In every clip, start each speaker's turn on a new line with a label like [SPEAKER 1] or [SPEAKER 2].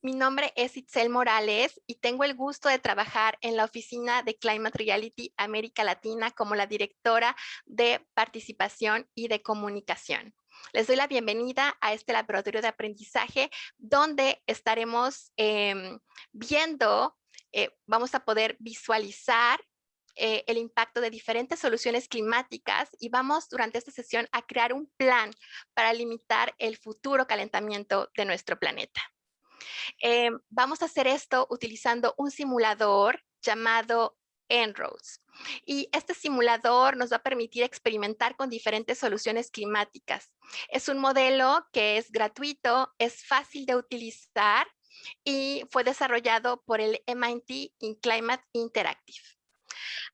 [SPEAKER 1] Mi nombre es Itzel Morales y tengo el gusto de trabajar en la oficina de Climate Reality América Latina como la directora de participación y de comunicación. Les doy la bienvenida a este laboratorio de aprendizaje donde estaremos em, viendo, eh, vamos a poder visualizar eh, el impacto de diferentes soluciones climáticas y vamos durante esta sesión a crear un plan para limitar el futuro calentamiento de nuestro planeta. Eh, vamos a hacer esto utilizando un simulador llamado En-ROADS. Y este simulador nos va a permitir experimentar con diferentes soluciones climáticas. Es un modelo que es gratuito, es fácil de utilizar y fue desarrollado por el MIT in Climate Interactive.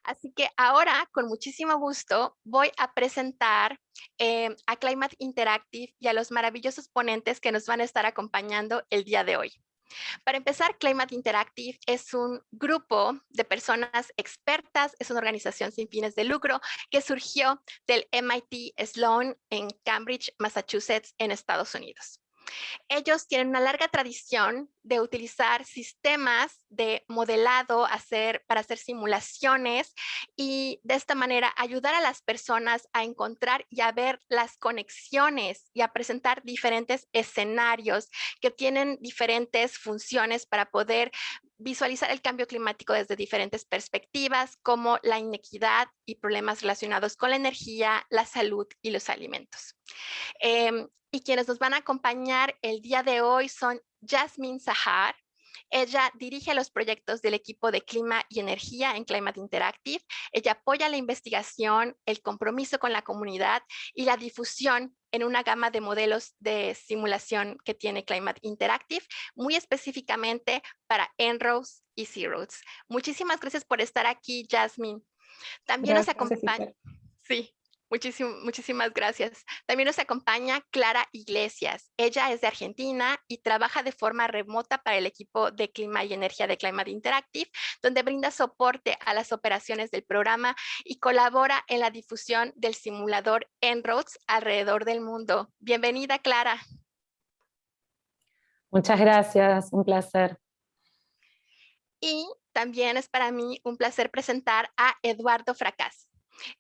[SPEAKER 1] Así que ahora, con muchísimo gusto, voy a presentar eh, a Climate Interactive y a los maravillosos ponentes que nos van a estar acompañando el día de hoy. Para empezar, Climate Interactive es un grupo de personas expertas, es una organización sin fines de lucro que surgió del MIT Sloan en Cambridge, Massachusetts, en Estados Unidos. Ellos tienen una larga tradición de utilizar sistemas de modelado para hacer simulaciones y de esta manera ayudar a las personas a encontrar y a ver las conexiones y a presentar diferentes escenarios que tienen diferentes funciones para poder visualizar el cambio climático desde diferentes perspectivas como la inequidad y problemas relacionados con la energía, la salud y los alimentos. Em, y quienes nos van a acompañar el día de hoy son Jasmine Sahar. Ella dirige los proyectos del equipo de clima y energía en Climate Interactive. Ella apoya la investigación, el compromiso con la comunidad y la difusión en una gama de modelos de simulación que tiene Climate Interactive, muy específicamente para En-ROADS y C-ROADS. Muchísimas gracias por estar aquí, Jasmine. También nos acompaña. Sí, muchísimas gracias. También nos acompaña Clara Iglesias. Ella es de Argentina y trabaja de forma remota para el equipo de clima y energía de Climate Interactive, donde brinda soporte a las operaciones del programa y colabora en la difusión del simulador En-ROADS alrededor del mundo. Bienvenida, Clara.
[SPEAKER 2] Muchas gracias, un placer.
[SPEAKER 1] Y también es para mí un placer presentar a Eduardo Fracas.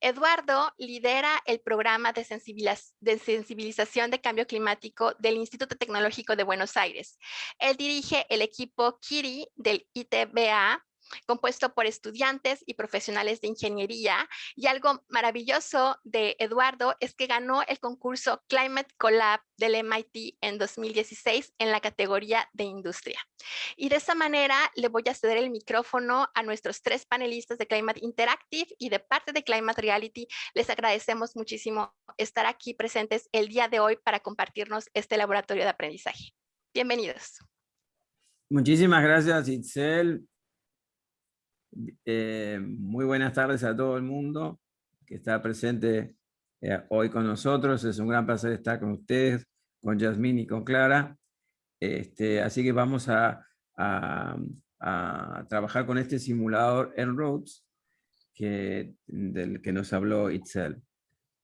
[SPEAKER 1] Eduardo lidera el programa de, sensibilización de cambio climático del Instituto Tecnológico de Buenos Aires. Él dirige el equipo KIRI del ITBA compuesto por estudiantes y profesionales de ingeniería. Y algo maravilloso de Eduardo es que ganó el concurso Climate Collab del MIT en 2016 en la categoría de industria. Y de esa manera le voy a ceder el micrófono a nuestros tres panelistas de Climate Interactive y de parte de Climate Reality les agradecemos muchísimo estar aquí presentes el día de hoy para compartirnos este laboratorio de aprendizaje. Bienvenidos.
[SPEAKER 3] Muchísimas gracias, Itzel. Eh, muy buenas tardes a todo el mundo que está presente eh, hoy con nosotros. Es un gran placer estar con ustedes, con Yasmín y con Clara. Este, así que vamos a, trabajar con este simulador en Roads que, del que nos habló Itzel.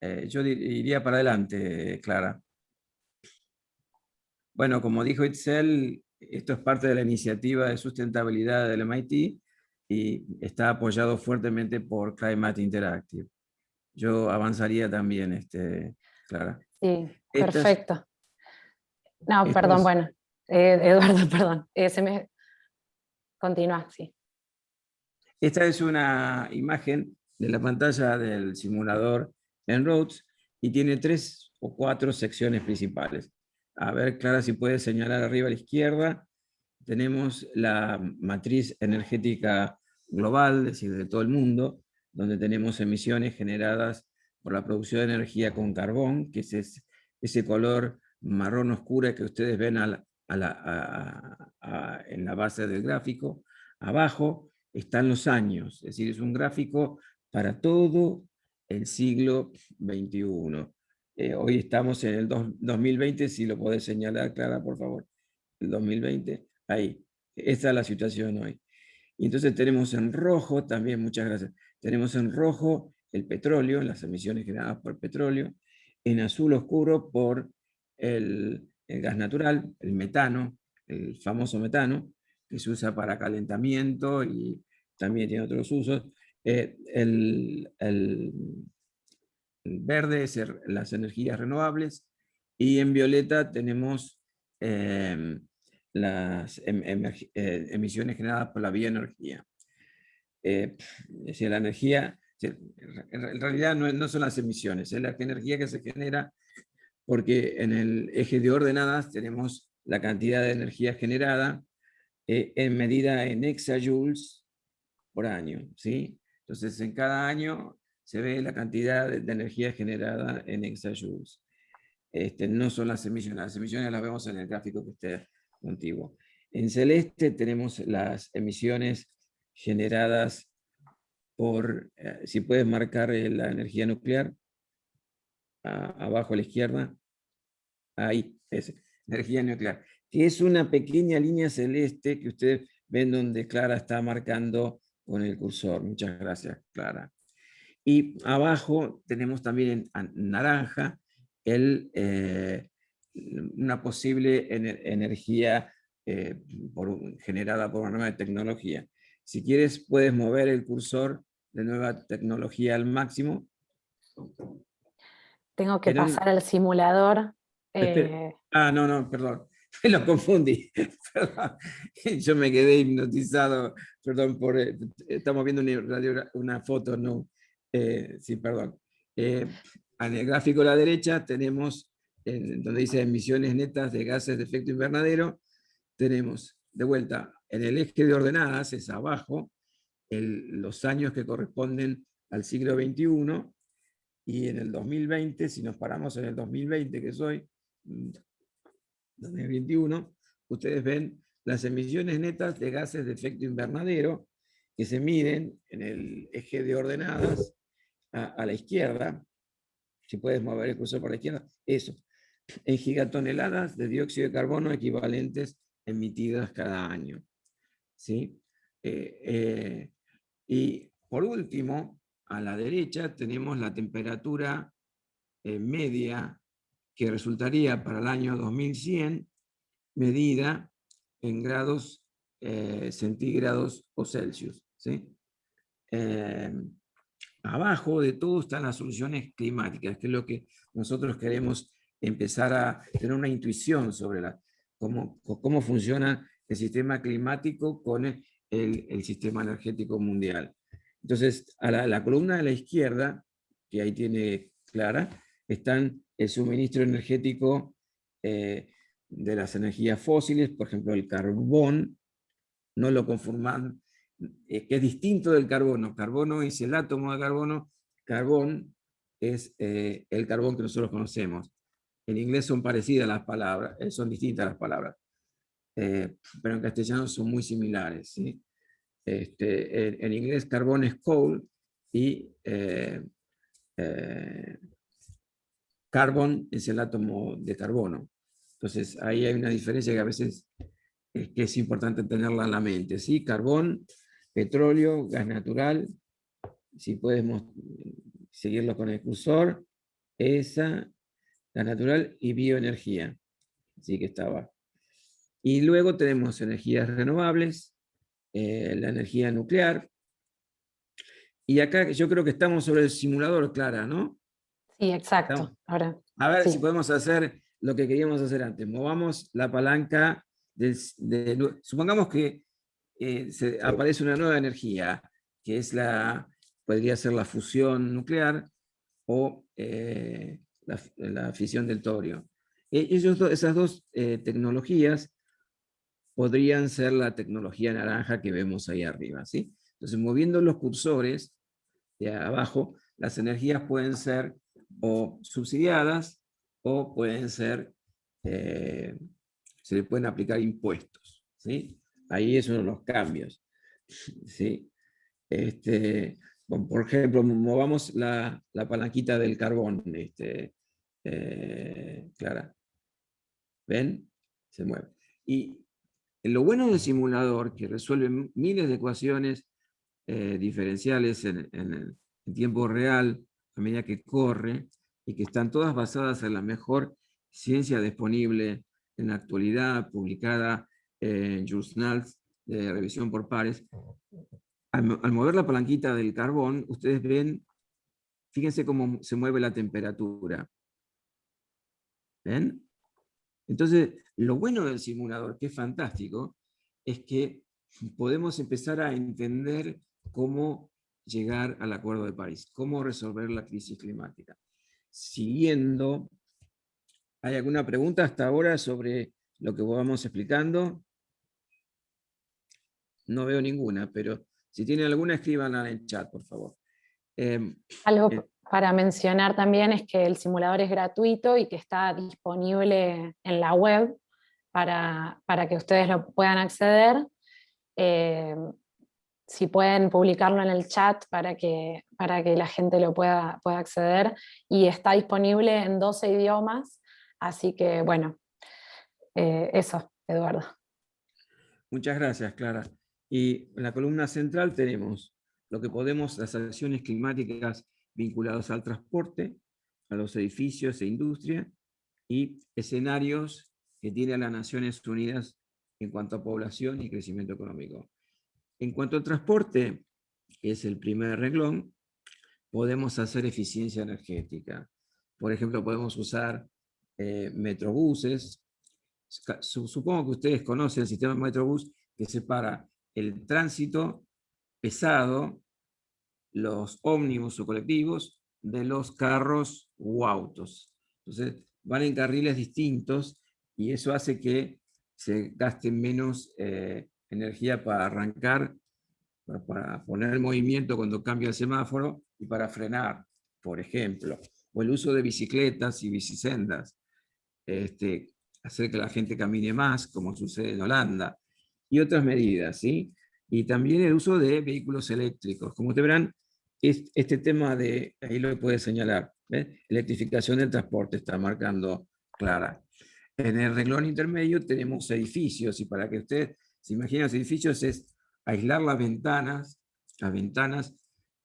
[SPEAKER 3] Eh, yo iría para adelante, Clara. Bueno, como dijo Itzel, esto es parte de la iniciativa de sustentabilidad del MIT y está apoyado fuertemente por Climate Interactive. Yo avanzaría también, este, Clara.
[SPEAKER 2] Sí, perfecto. no, perdón, bueno, eh, Eduardo, perdón, eh, se me... Continúa, sí.
[SPEAKER 3] Esta es una imagen de la pantalla del simulador en Roads y tiene tres o cuatro secciones principales. A ver, Clara, si puedes señalar arriba a la izquierda, tenemos la matriz energética global, es decir, de todo el mundo, donde tenemos emisiones generadas por la producción de energía con carbón, que es ese color marrón oscuro que ustedes ven en la base del gráfico. Abajo están los años, es decir, es un gráfico para todo el siglo XXI. Eh, hoy estamos en el 2020, si lo podés señalar, Clara, por favor. El 2020, ahí. Esta es la situación hoy. Y entonces tenemos en rojo, también, muchas gracias, tenemos en rojo el petróleo, las emisiones generadas por petróleo, en azul oscuro por el, gas natural, el metano, el famoso metano, que se usa para calentamiento y también tiene otros usos. Eh, el, verde es las energías renovables y en violeta tenemos em, las em, eh, emisiones generadas por la bioenergía. Eh, la energía, en realidad no, son las emisiones, es la energía que se genera porque en el eje de ordenadas tenemos la cantidad de energía generada eh, en medida en exajoules por año. ¿sí? Entonces, en cada año se ve la cantidad de, energía generada en exajoules. Este, no son las emisiones, las emisiones las vemos en el gráfico que esté antiguo. En celeste tenemos las emisiones generadas por, eh, si puedes marcar eh, la energía nuclear, abajo a la izquierda, ahí, es energía nuclear, que es una pequeña línea celeste que ustedes ven donde Clara está marcando con el cursor. Muchas gracias, Clara. Y abajo tenemos también en naranja el, eh, una posible energía eh, generada por una nueva tecnología. Si quieres, puedes mover el cursor de nueva tecnología al máximo.
[SPEAKER 2] Tengo que pasar al simulador.
[SPEAKER 3] Eh, ah, no, no, perdón. Me lo confundí. Yo me quedé hipnotizado. Perdón, por, estamos viendo una, una foto, no. sí, perdón. en el gráfico a la derecha tenemos donde dice emisiones netas de gases de efecto invernadero, tenemos de vuelta en el eje de ordenadas, es abajo, los años que corresponden al siglo XXI, y en el 2020, si nos paramos en el 2020, que soy 2021, ustedes ven las emisiones netas de gases de efecto invernadero que se miden en el eje de ordenadas a la izquierda, si puedes mover el cursor por la izquierda, eso, en gigatoneladas de dióxido de carbono equivalentes emitidas cada año. ¿sí? Eh, eh, y por último, a la derecha tenemos la temperatura eh, media que resultaría para el año 2100 medida en grados centígrados o Celsius. ¿sí? abajo de todo están las soluciones climáticas, que es lo que nosotros queremos empezar a tener una intuición sobre la, cómo, cómo funciona el sistema climático con el, sistema energético mundial. Entonces, a la, columna de la izquierda, que ahí tiene Clara, están el suministro energético eh, de las energías fósiles, por ejemplo, el carbón, no lo conforman, que es distinto del carbono. Carbono es el átomo de carbono, carbón es eh, el carbón que nosotros conocemos. En inglés son parecidas las palabras, eh, son distintas las palabras, eh, pero en castellano son muy similares. ¿sí? Este, en, inglés carbón es coal y eh, carbón es el átomo de carbono. Entonces ahí hay una diferencia que a veces es, importante tenerla en la mente. ¿sí? Carbón, petróleo, gas natural, si podemos seguirlo con el cursor, esa la natural y bioenergía. Así que estaba. Y luego tenemos energías renovables, eh, la energía nuclear. Y acá yo creo que estamos sobre el simulador, Clara, ¿no?
[SPEAKER 2] Sí, exacto. Ahora,
[SPEAKER 3] a ver si podemos hacer lo que queríamos hacer antes. Movamos la palanca, de, supongamos que eh, se, aparece una nueva energía, que es la, podría ser la fusión nuclear o eh, la, fisión del torio. E, ellos, esas dos eh, tecnologías podrían ser la tecnología naranja que vemos ahí arriba. ¿sí? Entonces, moviendo los cursores de abajo, las energías pueden ser o subsidiadas o pueden ser, eh, se le pueden aplicar impuestos. ¿sí? Ahí es uno de los cambios. ¿sí? Este, por ejemplo, movamos la, la palanquita del carbón. Este, eh, Clara. ¿Ven? Se mueve. Y Lo bueno del simulador, que resuelve miles de ecuaciones eh, diferenciales en, tiempo real, a medida que corre, y que están todas basadas en la mejor ciencia disponible en la actualidad, publicada en journals de revisión por pares. Al, mover la palanquita del carbón, ustedes ven, fíjense cómo se mueve la temperatura. ¿Ven? Entonces, lo bueno del simulador, que es fantástico, es que podemos empezar a entender cómo llegar al Acuerdo de París, cómo resolver la crisis climática. Siguiendo, ¿hay alguna pregunta hasta ahora sobre lo que vamos explicando? No veo ninguna, pero si tienen alguna, escríbanla en el chat, por favor.
[SPEAKER 2] Em, Algo eh, para mencionar también es que el simulador es gratuito y que está disponible en la web para, que ustedes lo puedan acceder. Eh, si pueden publicarlo en el chat para que, para que la gente lo pueda, pueda acceder. Y está disponible en 12 idiomas, así que bueno, eh, eso, Eduardo.
[SPEAKER 3] Muchas gracias, Clara. Y en la columna central tenemos lo que podemos, las acciones climáticas vinculados al transporte, a los edificios e industria, y escenarios que tienen las Naciones Unidas en cuanto a población y crecimiento económico. En cuanto al transporte, que es el primer renglón, podemos hacer eficiencia energética. Por ejemplo, podemos usar eh, metrobuses. Supongo que ustedes conocen el sistema metrobús que separa el tránsito pesado los ómnibus o colectivos de los carros o autos. Entonces, van en carriles distintos y eso hace que se gaste menos eh, energía para arrancar, para, poner el movimiento cuando cambia el semáforo y para frenar, por ejemplo. O el uso de bicicletas y bicisendas. Este, hacer que la gente camine más, como sucede en Holanda. Y otras medidas, ¿sí? Y también el uso de vehículos eléctricos. Como ustedes verán, este tema de, ahí lo puede señalar, electrificación del transporte está marcando clara. En el renglón intermedio tenemos edificios, y para que usted se imagine los edificios es aislar las ventanas, las ventanas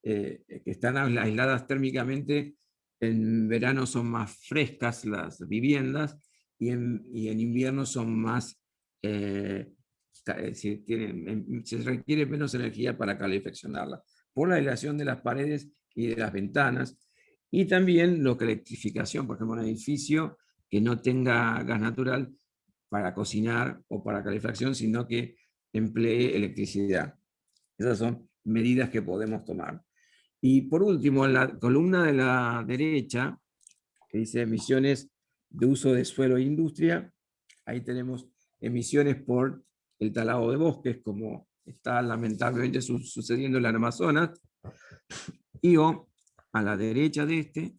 [SPEAKER 3] eh, que están aisladas térmicamente, en verano son más frescas las viviendas, y en, en invierno son más, eh, eh tienen, se requiere menos energía para calefaccionarlas por la aislación de las paredes y de las ventanas, y también lo que electrificación, por ejemplo, un edificio que no tenga gas natural para cocinar o para calefacción, sino que emplee electricidad. Esas son medidas que podemos tomar. Y por último, en la columna de la derecha, que dice emisiones de uso de suelo e industria, ahí tenemos emisiones por el talado de bosques, como está lamentablemente sucediendo en la Amazonas, y a la derecha de este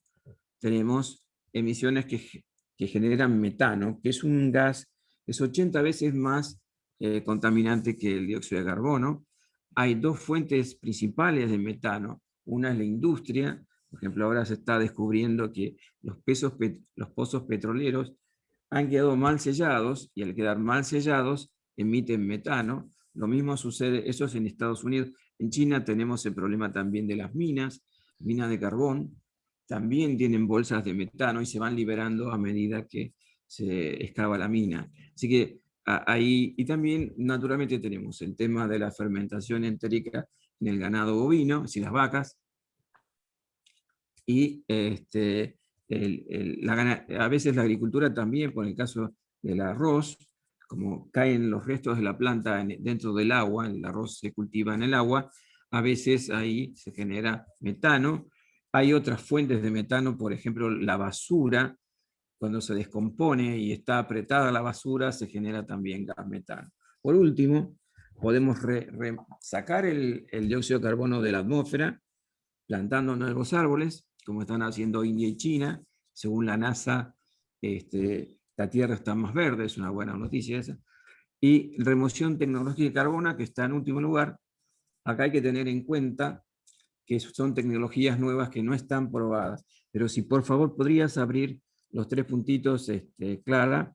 [SPEAKER 3] tenemos emisiones que, que generan metano, que es un gas es 80 veces más eh, contaminante que el dióxido de carbono. Hay dos fuentes principales de metano. Una es la industria, por ejemplo, ahora se está descubriendo que los, pesos, los pozos petroleros han quedado mal sellados y al quedar mal sellados emiten metano. Lo mismo sucede, eso es en Estados Unidos. En China tenemos el problema también de las minas, minas de carbón, también tienen bolsas de metano y se van liberando a medida que se excava la mina. Así que ahí, y también naturalmente tenemos el tema de la fermentación entérica en el ganado bovino, decir, las vacas, y este, a veces la agricultura también, por el caso del arroz, como caen los restos de la planta dentro del agua, el arroz se cultiva en el agua, a veces ahí se genera metano. Hay otras fuentes de metano, por ejemplo, la basura, cuando se descompone y está apretada la basura, se genera también gas metano. Por último, podemos sacar el, dióxido de carbono de la atmósfera, plantando nuevos árboles, como están haciendo India y China. Según la NASA, este, la Tierra está más verde, es una buena noticia esa. Y remoción tecnológica de carbono, que está en último lugar. Acá hay que tener en cuenta que son tecnologías nuevas que no están probadas. Pero si por favor podrías abrir los tres puntitos, este, Clara.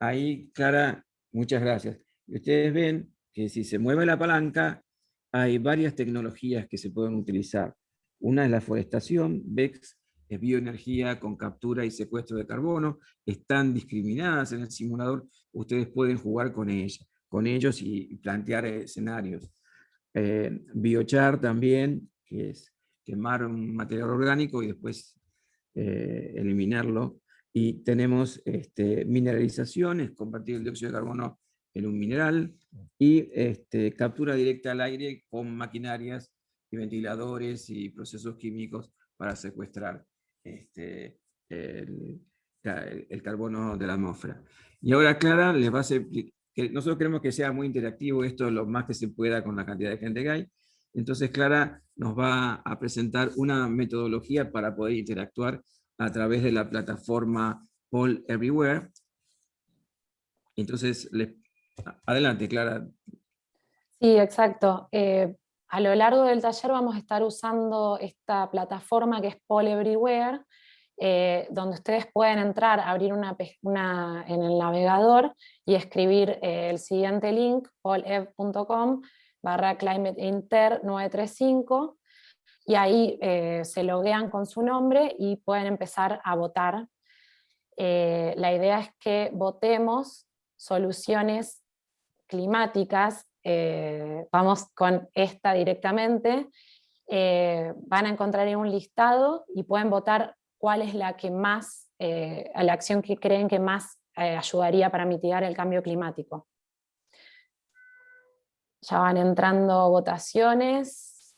[SPEAKER 3] Ahí, Clara, Muchas gracias. Ustedes ven que si se mueve la palanca, hay varias tecnologías que se pueden utilizar. Una es la forestación, es bioenergía con captura y secuestro de carbono, están discriminadas en el simulador, ustedes pueden jugar con, con ellos y plantear escenarios. Eh, biochar también, que es quemar un material orgánico y después eh, eliminarlo. Y tenemos este, mineralizaciones, convertir el dióxido de carbono en un mineral, y este, captura directa al aire con maquinarias y ventiladores y procesos químicos para secuestrar este, el, carbono de la atmósfera. Y ahora Clara les va a que nosotros queremos que sea muy interactivo esto lo más que se pueda con la cantidad de gente que hay, entonces Clara nos va a presentar una metodología para poder interactuar a través de la plataforma All Everywhere. Entonces, adelante Clara.
[SPEAKER 2] Sí, exacto. Eh, a lo largo del taller vamos a estar usando esta plataforma que es Poll Everywhere, eh, donde ustedes pueden entrar, abrir una, en el navegador y escribir eh, el siguiente link, pollev.com barra climateinter 935, y ahí eh, se loguean con su nombre y pueden empezar a votar. la idea es que votemos soluciones climáticas eh, vamos con esta directamente, eh, van a encontrar en un listado y pueden votar cuál es la que más, eh, la acción que creen que más ayudaría para mitigar el cambio climático. Ya van entrando votaciones.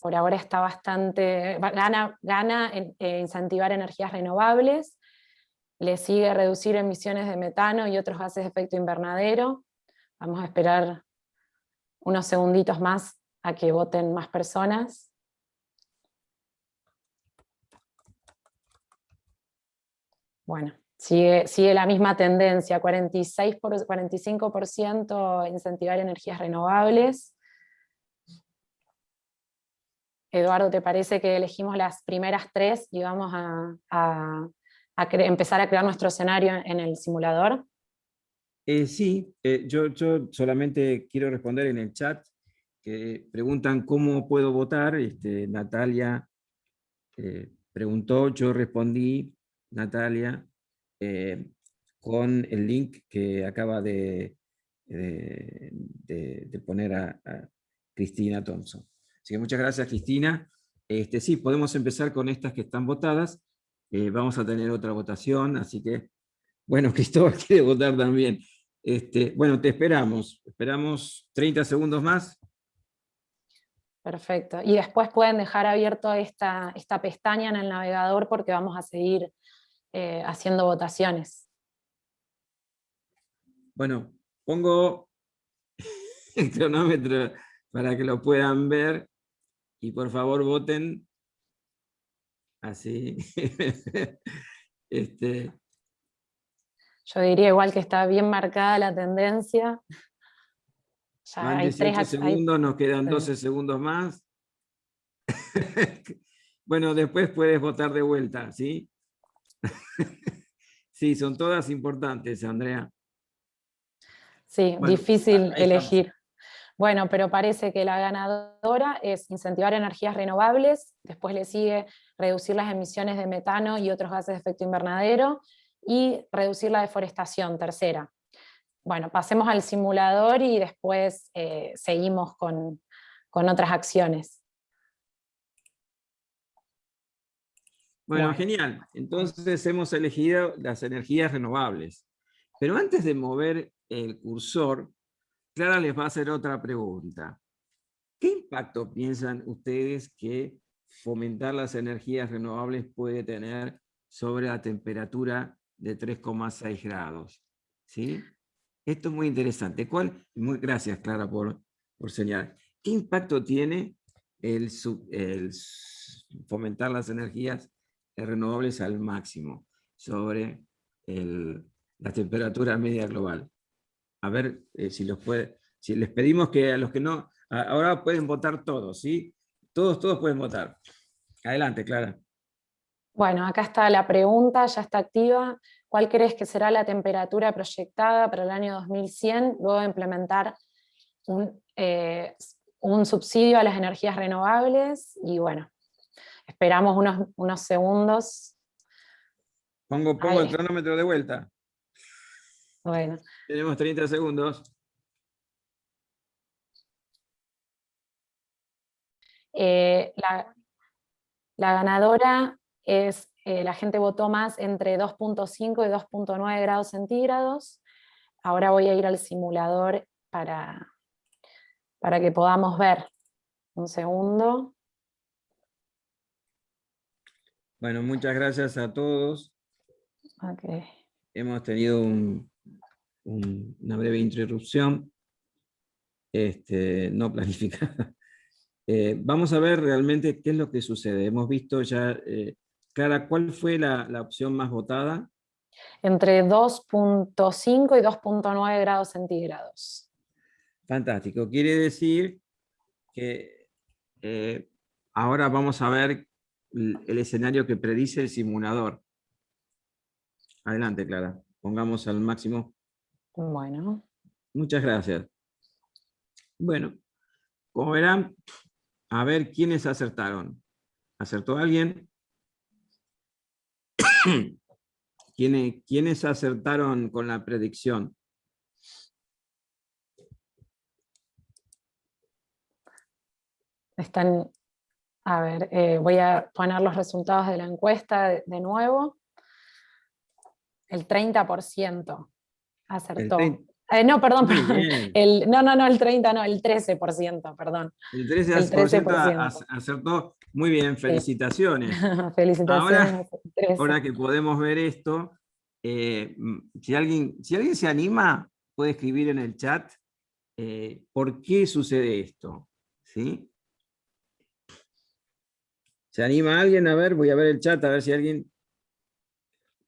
[SPEAKER 2] Por ahora está bastante, gana, gana incentivar energías renovables, le sigue reducir emisiones de metano y otros gases de efecto invernadero. Vamos a esperar unos segunditos más a que voten más personas. Bueno, sigue, sigue la misma tendencia, 46 por, 45% incentivar energías renovables. Eduardo, ¿te parece que elegimos las primeras tres y vamos a empezar a crear nuestro escenario en el simulador?
[SPEAKER 3] Eh, sí, eh, yo, yo, solamente quiero responder en el chat, que preguntan cómo puedo votar, este, Natalia eh, preguntó, yo respondí, Natalia, con el link que acaba de, de, poner a, a, Cristina Thompson. Así que muchas gracias Cristina. Este, sí, podemos empezar con estas que están votadas, eh, vamos a tener otra votación, así que, bueno, Cristóbal quiere votar también. Este, bueno, te esperamos. Esperamos 30 segundos más.
[SPEAKER 2] Perfecto. Y después pueden dejar abierto esta, esta pestaña en el navegador porque vamos a seguir eh, haciendo votaciones.
[SPEAKER 3] Bueno, pongo el cronómetro para que lo puedan ver y por favor voten así. este.
[SPEAKER 2] Yo diría igual que está bien marcada la tendencia.
[SPEAKER 3] Ya hay tres, segundos, nos quedan 12 segundos más. bueno, después puedes votar de vuelta, ¿sí? sí, son todas importantes, Andrea.
[SPEAKER 2] Sí, difícil elegir. Bueno, pero parece que la ganadora es incentivar energías renovables, después le sigue reducir las emisiones de metano y otros gases de efecto invernadero, y reducir la deforestación, tercera. Bueno, pasemos al simulador y después eh, seguimos con, con otras acciones.
[SPEAKER 3] Bueno, genial. Entonces hemos elegido las energías renovables. Pero antes de mover el cursor, Clara les va a hacer otra pregunta. ¿Qué impacto piensan ustedes que fomentar las energías renovables puede tener sobre la temperatura de 3,6 grados? ¿Sí? Esto es muy interesante. ¿Cuál? Muy, gracias, Clara, por, por señalar. ¿Qué impacto tiene el, el fomentar las energías renovables al máximo sobre la temperatura media global? A ver eh, si los puede, si les pedimos que a los que no, ahora pueden votar todos, ¿sí? Todos, todos pueden votar. Adelante, Clara.
[SPEAKER 2] Bueno, acá está la pregunta, ya está activa. ¿Cuál crees que será la temperatura proyectada para el año 2100 luego de implementar un, eh, un subsidio a las energías renovables? Y bueno, esperamos unos, unos segundos.
[SPEAKER 3] Pongo, pongo el cronómetro de vuelta.
[SPEAKER 2] Bueno.
[SPEAKER 3] Tenemos 30 segundos.
[SPEAKER 2] Eh, la, la ganadora es, eh, la gente votó más entre 2.5 y 2.9 grados centígrados. Ahora voy a ir al simulador para, para que podamos ver. Un segundo.
[SPEAKER 3] Bueno, muchas gracias a todos. Hemos tenido una breve interrupción, este, no planificada. Eh, vamos a ver realmente qué es lo que sucede. Hemos visto ya eh, Clara, ¿cuál fue la, opción más votada?
[SPEAKER 2] Entre 2.5 y 2.9 grados centígrados.
[SPEAKER 3] Fantástico. Quiere decir que eh, ahora vamos a ver el, escenario que predice el simulador. Adelante, Clara. Pongamos al máximo.
[SPEAKER 2] Bueno.
[SPEAKER 3] Muchas gracias. Bueno, como verán, a ver quiénes acertaron. ¿Acertó alguien? ¿Quiénes, ¿Quiénes acertaron con la predicción?
[SPEAKER 2] Están, a ver, eh, voy a poner los resultados de la encuesta de, nuevo. El 30% acertó. Eh, no, perdón, El, no, no, no, el 30, no, el 13%, perdón.
[SPEAKER 3] El 13%, acertó. Muy bien, felicitaciones.
[SPEAKER 2] felicitaciones.
[SPEAKER 3] Ahora, que podemos ver esto, eh, si, alguien, si alguien se anima, puede escribir en el chat eh, por qué sucede esto. ¿Sí? ¿Se anima alguien? A ver, voy a ver el chat, a ver si alguien...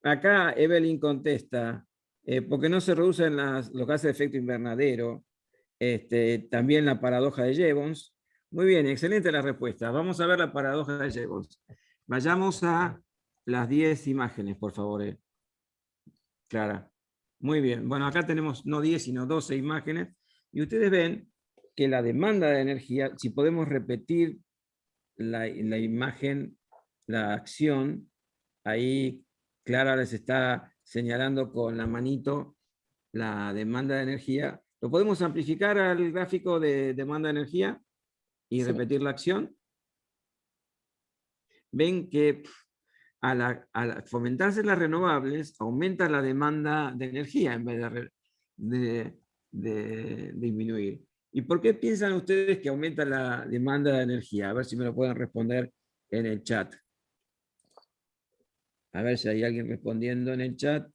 [SPEAKER 3] Acá Evelyn contesta, eh, porque no se reducen los gases de efecto invernadero, este, también la paradoja de Jevons. Muy bien, excelente la respuesta. Vamos a ver la paradoja de Jevons. Vayamos a las 10 imágenes, por favor. Eh. Clara. Muy bien. Bueno, acá tenemos no 10, sino 12 imágenes. Y ustedes ven que la demanda de energía, si podemos repetir la, la imagen, la acción, ahí Clara les está señalando con la manito la demanda de energía. ¿Lo podemos amplificar al gráfico de demanda de energía y repetir la acción? Ven que al, fomentarse las renovables, aumenta la demanda de energía en vez de, de, disminuir. ¿Y por qué piensan ustedes que aumenta la demanda de energía? A ver si me lo pueden responder en el chat. A ver si hay alguien respondiendo en el chat.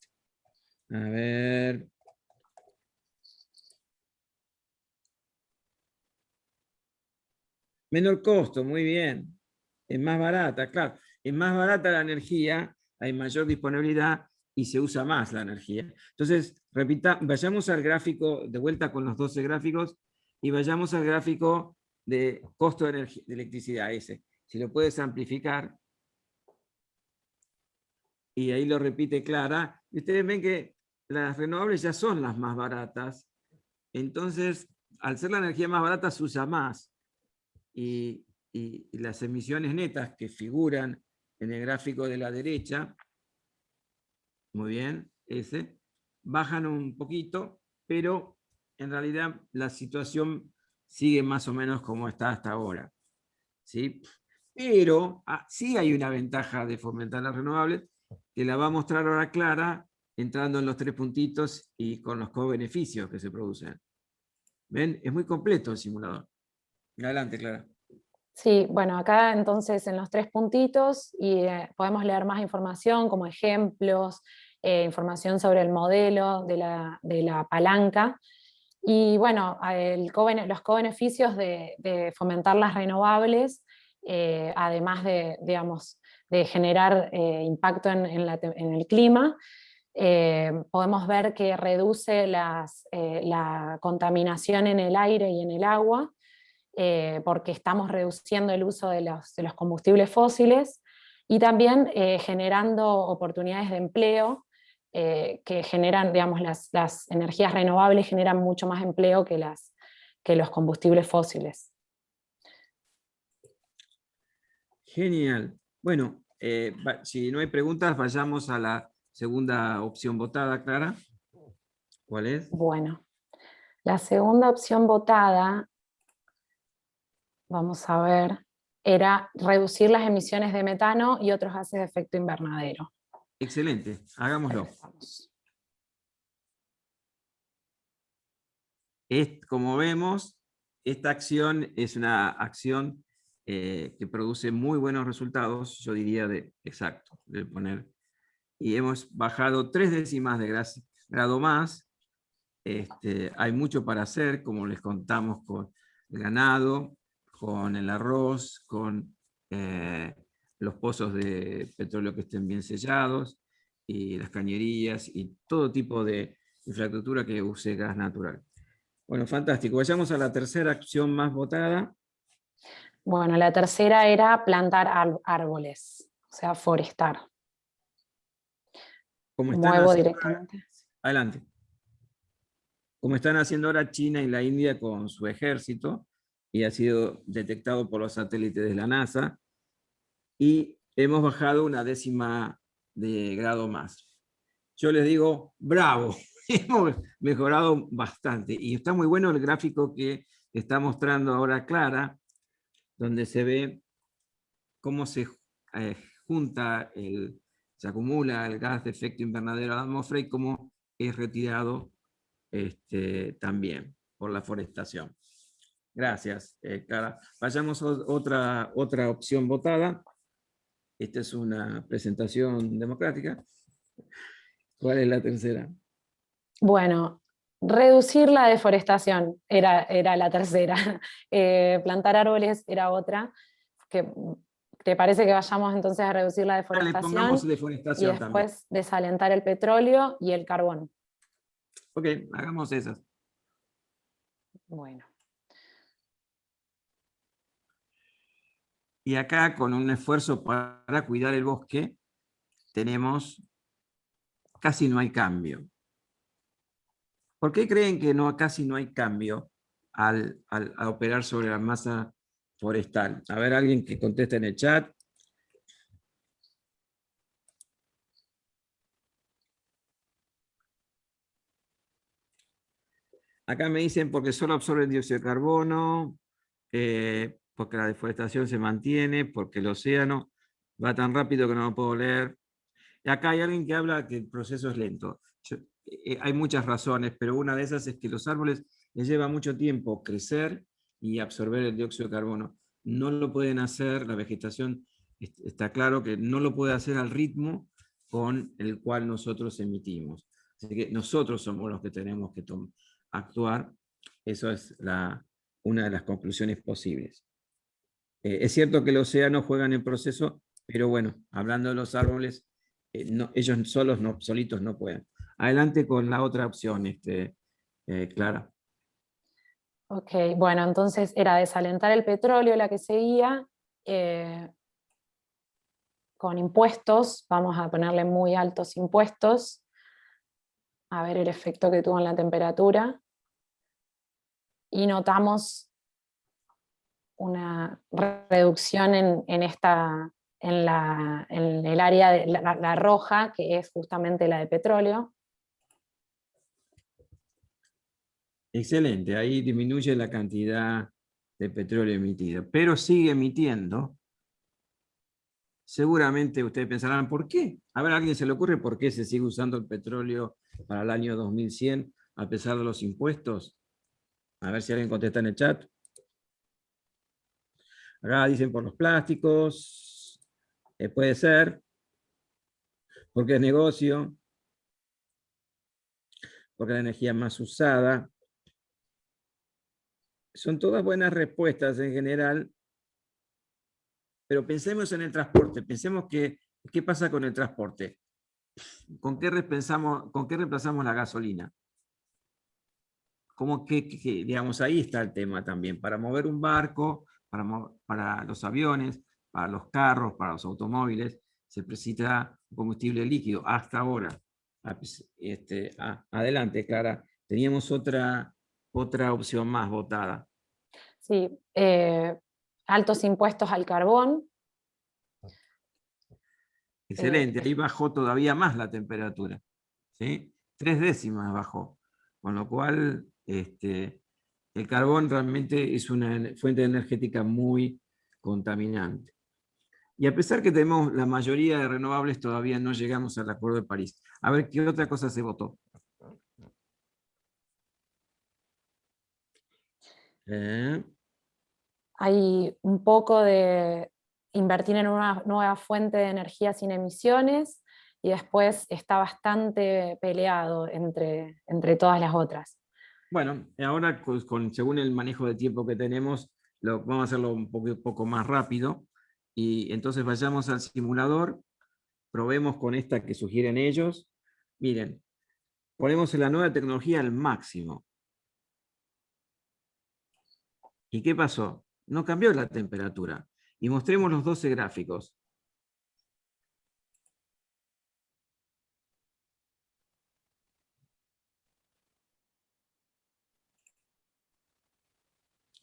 [SPEAKER 3] A ver. Menor costo, muy bien. Es más barata, claro. Es más barata la energía, hay mayor disponibilidad y se usa más la energía. Entonces, repita, vayamos al gráfico, de vuelta con los 12 gráficos, y vayamos al gráfico de costo de, de electricidad, ese. Si lo puedes amplificar, y ahí lo repite Clara, y ustedes ven que las renovables ya son las más baratas, entonces al ser la energía más barata se usa más, y, las emisiones netas que figuran en el gráfico de la derecha, muy bien, ese, bajan un poquito, pero en realidad la situación sigue más o menos como está hasta ahora. ¿sí? Pero ah, sí hay una ventaja de fomentar las renovables, que la va a mostrar ahora Clara, entrando en los tres puntitos y con los co-beneficios que se producen. ¿Ven? Es muy completo el simulador. Adelante, Clara.
[SPEAKER 2] Sí, bueno, acá entonces en los tres puntitos y eh, podemos leer más información como ejemplos, eh, información sobre el modelo de la, palanca, y bueno, los co-beneficios de, fomentar las renovables, eh, además de, digamos, de generar eh, impacto en, el clima, eh, podemos ver que reduce eh, la contaminación en el aire y en el agua, porque estamos reduciendo el uso de los, combustibles fósiles, y también generando oportunidades de empleo que generan, digamos, las, las, energías renovables generan mucho más empleo que, las, que los combustibles fósiles.
[SPEAKER 3] Genial. Bueno, eh, si no hay preguntas, vayamos a la segunda opción votada, Clara. ¿Cuál es?
[SPEAKER 2] Bueno, la segunda opción votada, vamos a ver, era reducir las emisiones de metano y otros gases de efecto invernadero.
[SPEAKER 3] Excelente, hagámoslo. Es, como vemos, esta acción es una acción eh, que produce muy buenos resultados, yo diría de exacto, de poner. Y hemos bajado tres décimas de grado más. Este, hay mucho para hacer, como les contamos con el ganado, con el arroz, con eh, los pozos de petróleo que estén bien sellados, y las cañerías, y todo tipo de infraestructura que use gas natural. Bueno, fantástico. Vayamos a la tercera acción más votada.
[SPEAKER 2] Bueno, la tercera era plantar árboles, o sea, forestar.
[SPEAKER 3] Como Muevo directamente. adelante. Como están haciendo ahora China y la India con su ejército, y ha sido detectado por los satélites de la NASA, y hemos bajado una décima de grado más. Yo les digo, bravo, hemos mejorado bastante. Y está muy bueno el gráfico que está mostrando ahora Clara, donde se ve cómo se eh, junta, el, se acumula el gas de efecto invernadero a la atmósfera y cómo es retirado este, también por la forestación. Gracias, eh, Clara. Vayamos a otra, otra opción votada. Esta es una presentación democrática. ¿Cuál es la tercera?
[SPEAKER 2] Bueno, reducir la deforestación era, era la tercera. Eh, plantar árboles era otra. Que, ¿Te parece que vayamos entonces a reducir la deforestación?
[SPEAKER 3] deforestación
[SPEAKER 2] y después desalentar el petróleo y el carbón.
[SPEAKER 3] Ok, hagamos esas.
[SPEAKER 2] Bueno.
[SPEAKER 3] Y acá, con un esfuerzo para cuidar el bosque, tenemos, casi no hay cambio. ¿Por qué creen que casi no hay cambio al, operar sobre la masa forestal? A ver, alguien que conteste en el chat. Acá me dicen porque solo absorben dióxido de carbono, eh, porque la deforestación se mantiene, porque el océano va tan rápido que no lo puedo leer. Y acá hay alguien que habla que el proceso es lento. Eh, hay muchas razones, pero una de esas es que los árboles les lleva mucho tiempo crecer y absorber el dióxido de carbono. No lo pueden hacer, la vegetación está claro que no lo puede hacer al ritmo con el cual nosotros emitimos. Así que nosotros somos los que tenemos que actuar. Eso es una de las conclusiones posibles. Eh, es cierto que el océano juega en el proceso, pero bueno, hablando de los árboles, eh, ellos solos, no, solitos no pueden. Adelante con la otra opción, este, eh, Clara.
[SPEAKER 2] Ok, bueno, entonces era desalentar el petróleo la que seguía, con impuestos, vamos a ponerle muy altos impuestos, a ver el efecto que tuvo en la temperatura, y notamos una reducción en, esta, en, la, en, el área de la, roja, que es justamente la de petróleo.
[SPEAKER 3] Excelente, ahí disminuye la cantidad de petróleo emitido, pero sigue emitiendo. Seguramente ustedes pensarán, ¿por qué? A ver, ¿a alguien se le ocurre por qué se sigue usando el petróleo para el año 2100 a pesar de los impuestos? A ver si alguien contesta en el chat. Acá dicen por los plásticos, eh, puede ser, porque es negocio, porque la energía es más usada. Son todas buenas respuestas en general, pero pensemos en el transporte, pensemos que, ¿qué pasa con el transporte? ¿Con qué, ¿Con qué reemplazamos la gasolina? Como que, digamos, ahí está el tema también. Para mover un barco, para, los aviones, para los carros, para los automóviles, se necesita combustible líquido, hasta ahora. Este, adelante, Clara. Teníamos otra, otra opción más votada.
[SPEAKER 2] Sí, eh, altos impuestos al carbón.
[SPEAKER 3] Excelente, ahí bajó todavía más la temperatura. ¿sí? Tres décimas bajó. Con lo cual, este, el carbón realmente es una fuente energética muy contaminante. Y a pesar que tenemos la mayoría de renovables, todavía no llegamos al Acuerdo de París. A ver, ¿qué otra cosa se votó?
[SPEAKER 2] Eh. Hay un poco de invertir en una nueva fuente de energía sin emisiones y después está bastante peleado entre, entre todas las otras.
[SPEAKER 3] Bueno, ahora con, según el manejo de tiempo que tenemos, lo, vamos a hacerlo un poco, poco más rápido. Y entonces vayamos al simulador, probemos con esta que sugieren ellos. Miren, ponemos la nueva tecnología al máximo. ¿Y qué pasó? No cambió la temperatura. Y mostremos los 12 gráficos.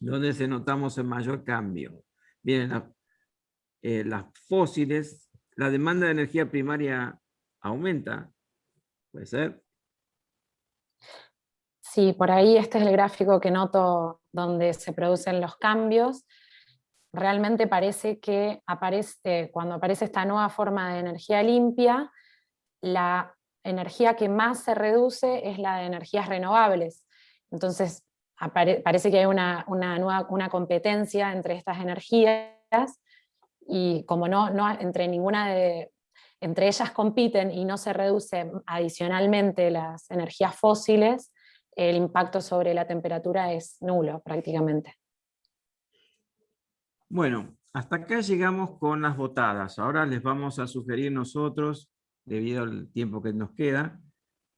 [SPEAKER 3] ¿Dónde se notamos el mayor cambio? Miren, eh, las fósiles, la demanda de energía primaria aumenta. ¿Puede ser?
[SPEAKER 2] Sí, por ahí este es el gráfico que noto donde se producen los cambios. Realmente parece que aparece, cuando aparece esta nueva forma de energía limpia, la energía que más se reduce es la de energías renovables. Entonces parece que hay una, una, nueva, una competencia entre estas energías y como no, no entre ninguna de, entre ellas compiten y no se reduce adicionalmente las energías fósiles, el impacto sobre la temperatura es nulo prácticamente.
[SPEAKER 3] Bueno, hasta acá llegamos con las votadas. Ahora les vamos a sugerir nosotros, debido al tiempo que nos queda,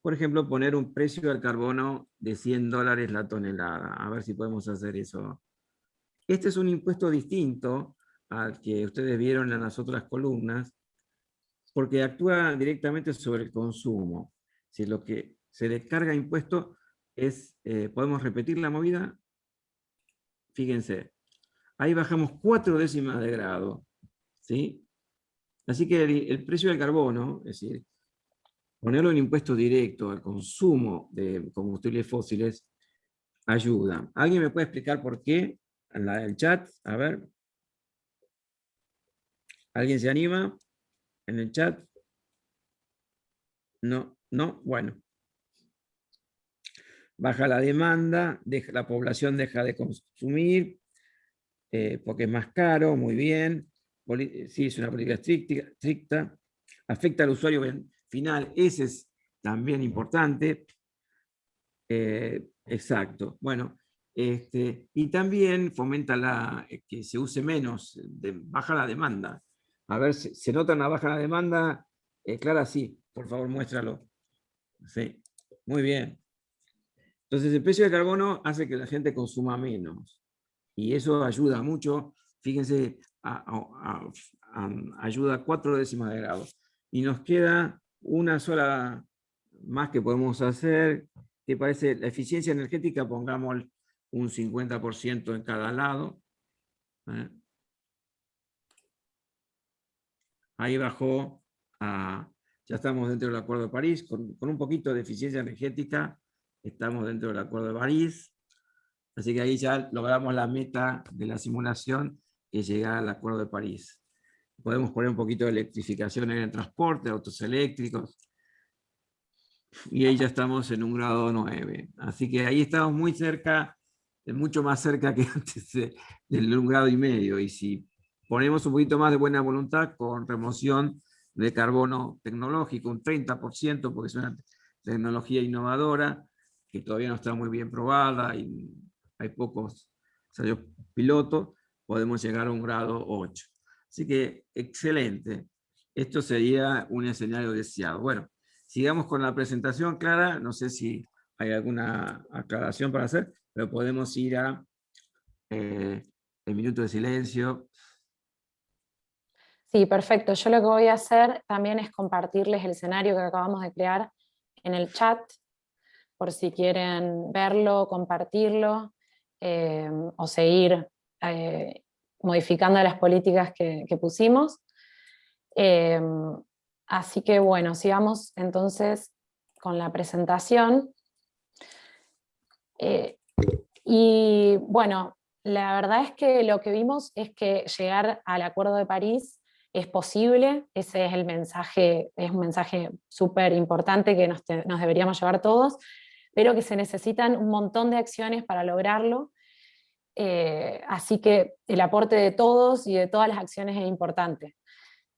[SPEAKER 3] por ejemplo, poner un precio del carbono de 100 dólares la tonelada. A ver si podemos hacer eso. Este es un impuesto distinto al que ustedes vieron en las otras columnas, porque actúa directamente sobre el consumo. Si lo que se le carga impuesto es, eh, podemos repetir la movida, fíjense, ahí bajamos cuatro décimas de grado, ¿sí? Así que el, precio del carbono, es decir, ponerlo en impuesto directo al consumo de combustibles fósiles, ayuda. ¿Alguien me puede explicar por qué? En la del chat, a ver. ¿Alguien se anima en el chat? No, no, bueno. Baja la demanda, la población deja de consumir, eh, porque es más caro, muy bien. sí, es una política estricta, Afecta al usuario final, ese es también importante. Eh, exacto. Bueno, este, y también fomenta la, eh, que se use menos, baja la demanda. A ver, ¿se, nota una baja la demanda? Eh, Clara, sí, por favor, muéstralo. Sí, muy bien. Entonces, el precio de carbono hace que la gente consuma menos. Y eso ayuda mucho. Fíjense, ayuda a cuatro décimas de grado. Y nos queda una sola más que podemos hacer, que parece la eficiencia energética, pongamos un 50% en cada lado. ¿eh? Ahí bajó a, ya estamos dentro del Acuerdo de París, con, un poquito de eficiencia energética, estamos dentro del Acuerdo de París, así que ahí ya logramos la meta de la simulación, que es llegar al Acuerdo de París. Podemos poner un poquito de electrificación en el transporte, autos eléctricos, y ahí ya estamos en un grado 9. Así que ahí estamos muy cerca, mucho más cerca que antes del un grado y medio, y si ponemos un poquito más de buena voluntad con remoción de carbono tecnológico, un 30%, porque es una tecnología innovadora, que todavía no está muy bien probada, y hay pocos ensayos pilotos, podemos llegar a un grado 8. Así que, excelente. Esto sería un escenario deseado. Bueno, sigamos con la presentación, Clara. No sé si hay alguna aclaración para hacer, pero podemos ir a eh, el minuto de silencio.
[SPEAKER 2] Sí, perfecto. Yo lo que voy a hacer también es compartirles el escenario que acabamos de crear en el chat, por si quieren verlo, compartirlo, eh, o seguir eh, modificando las políticas que, pusimos. Eh, así que bueno, sigamos entonces con la presentación. y bueno, la verdad es que lo que vimos es que llegar al Acuerdo de París es posible, ese es el mensaje, es un mensaje súper importante que nos, deberíamos llevar todos, pero que se necesitan un montón de acciones para lograrlo, eh, así que el aporte de todos y de todas las acciones es importante.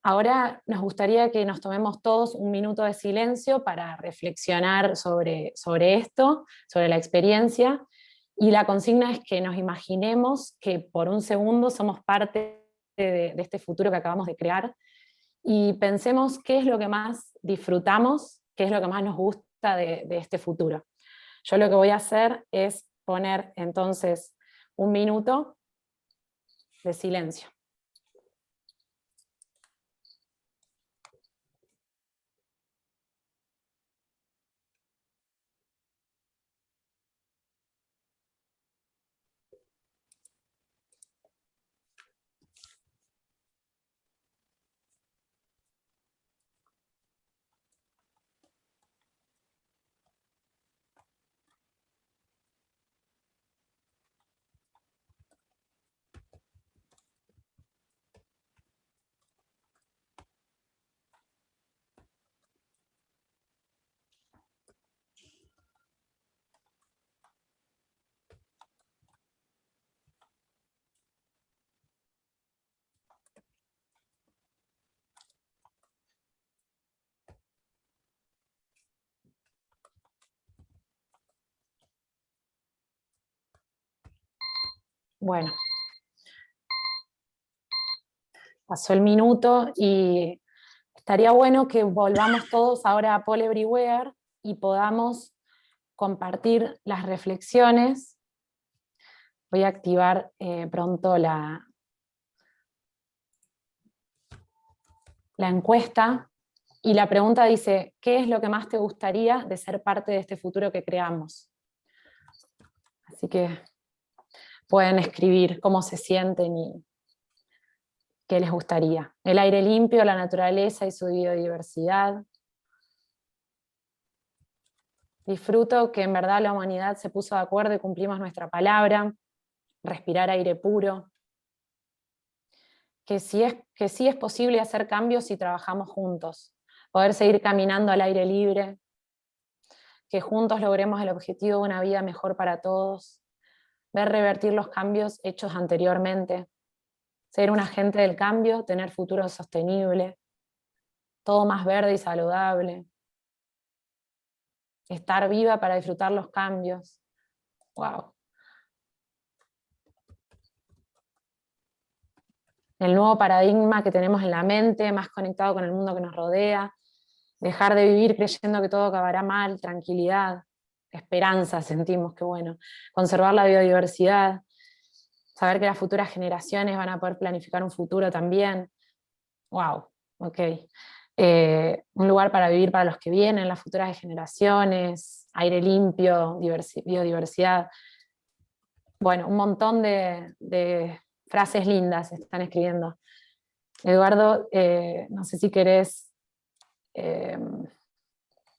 [SPEAKER 2] Ahora nos gustaría que nos tomemos todos un minuto de silencio para reflexionar sobre, sobre esto, sobre la experiencia, y la consigna es que nos imaginemos que por un segundo somos parte de, este futuro que acabamos de crear y pensemos qué es lo que más disfrutamos, qué es lo que más nos gusta de, de este futuro. Yo lo que voy a hacer es poner entonces un minuto de silencio. Bueno, pasó el minuto y estaría bueno que volvamos todos ahora a Paul Everywhere y podamos compartir las reflexiones. Voy a activar eh, pronto la, la encuesta y la pregunta dice, ¿qué es lo que más te gustaría de ser parte de este futuro que creamos? Así que pueden escribir cómo se sienten y qué les gustaría. El aire limpio, la naturaleza y su biodiversidad. Disfruto que en verdad la humanidad se puso de acuerdo y cumplimos nuestra palabra. Respirar aire puro. Que sí es, que sí es posible hacer cambios si trabajamos juntos. Poder seguir caminando al aire libre. Que juntos logremos el objetivo de una vida mejor para todos ver revertir los cambios hechos anteriormente, ser un agente del cambio, tener futuro sostenible, todo más verde y saludable, estar viva para disfrutar los cambios. Wow. El nuevo paradigma que tenemos en la mente, más conectado con el mundo que nos rodea, dejar de vivir creyendo que todo acabará mal, tranquilidad, esperanza sentimos que bueno, conservar la biodiversidad, saber que las futuras generaciones van a poder planificar un futuro también. Wow, ok. Eh, un lugar para vivir para los que vienen, las futuras generaciones, aire limpio, biodiversidad. Bueno, un montón de, frases lindas están escribiendo. Eduardo, eh, no sé si querés eh,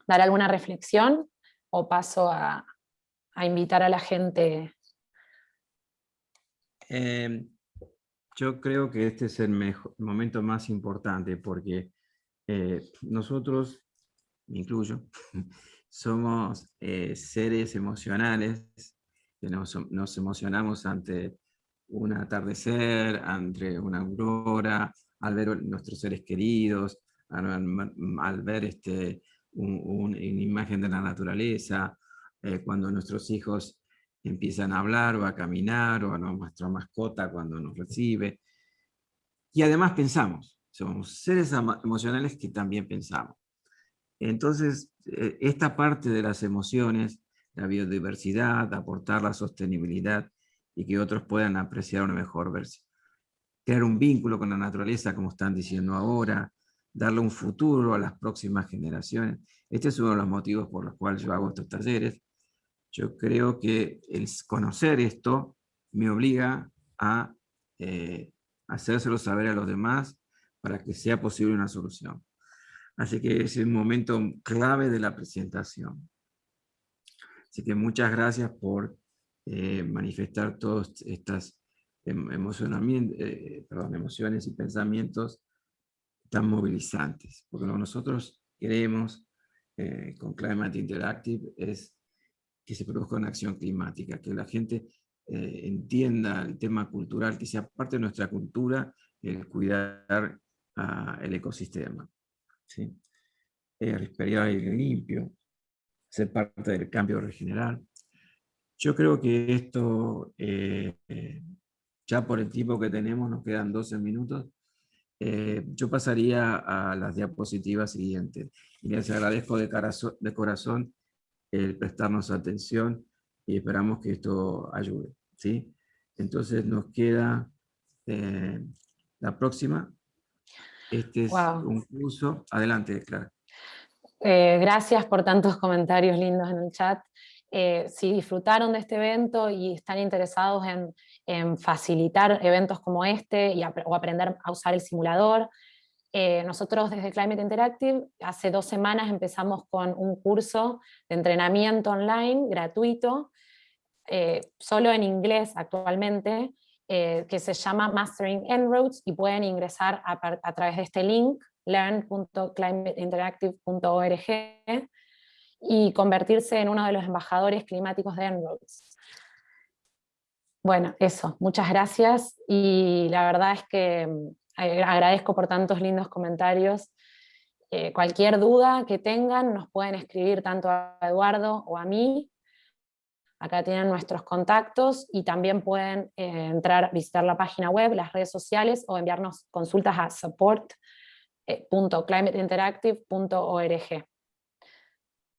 [SPEAKER 2] dar alguna reflexión o paso a, invitar a la gente?
[SPEAKER 3] Em, yo creo que este es el, momento más importante porque eh, nosotros, me incluyo, somos eh, seres emocionales, que nos, emocionamos ante un atardecer, ante una aurora, al ver nuestros seres queridos, al ver este, una imagen de la naturaleza, eh, cuando nuestros hijos empiezan a hablar o a caminar, o a nuestra mascota cuando nos recibe. Y además pensamos, somos seres emocionales que también pensamos. Entonces, eh, esta parte de las emociones, la biodiversidad, aportar la sostenibilidad y que otros puedan apreciar una mejor versión. crear un vínculo con la naturaleza, como están diciendo ahora, darle un futuro a las próximas generaciones. Este es uno de los motivos por los cuales yo hago estos talleres. Yo creo que el conocer esto me obliga a eh, hacérselo saber a los demás para que sea posible una solución. Así que es el momento clave de la presentación. Así que muchas gracias por eh, manifestar todas estas em, eh, emociones y pensamientos tan movilizantes. Porque lo que nosotros queremos eh, con Climate Interactive es que se produzca una acción climática, que la gente entienda el tema cultural, que sea parte de nuestra cultura el cuidar el ecosistema. ¿sí? Eh, respirar aire limpio, ser parte del cambio regeneral. Yo creo que esto, eh, ya por el tiempo que tenemos, nos quedan 12 minutos, eh, yo pasaría a las diapositivas siguientes. Y les agradezco de, de corazón el prestarnos atención y esperamos que esto ayude. ¿sí? Entonces nos queda la próxima, este es un curso. Adelante, Clara.
[SPEAKER 2] Eh, gracias por tantos comentarios lindos en el chat. Eh, si disfrutaron de este evento y están interesados en, facilitar eventos como este y o aprender a usar el simulador, eh, nosotros desde Climate Interactive hace dos semanas empezamos con un curso de entrenamiento online gratuito, solo en inglés actualmente, eh, que se llama Mastering En-ROADS y pueden ingresar a, través de este link, learn.climateinteractive.org y convertirse en uno de los embajadores climáticos de En-ROADS. Bueno, eso, muchas gracias y la verdad es que mm, agradezco por tantos lindos comentarios. Eh, cualquier duda que tengan nos pueden escribir tanto a Eduardo o a mí Acá tienen nuestros contactos y también pueden eh, entrar, visitar la página web, las redes sociales o enviarnos consultas a support.climateinteractive.org.